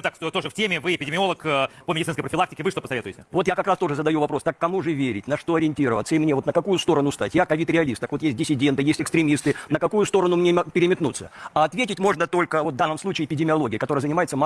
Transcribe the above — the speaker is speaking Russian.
скажем так, что тоже в теме, вы эпидемиолог э, по медицинской профилактике, вы что посоветуете? Вот я как раз тоже задаю вопрос, так кому же верить, на что ориентироваться, и мне вот на какую сторону стать? Я ковид-реалист, так вот есть диссиденты, есть экстремисты, на какую сторону мне переметнуться? А ответить можно только вот в данном случае эпидемиология, которая занимается массой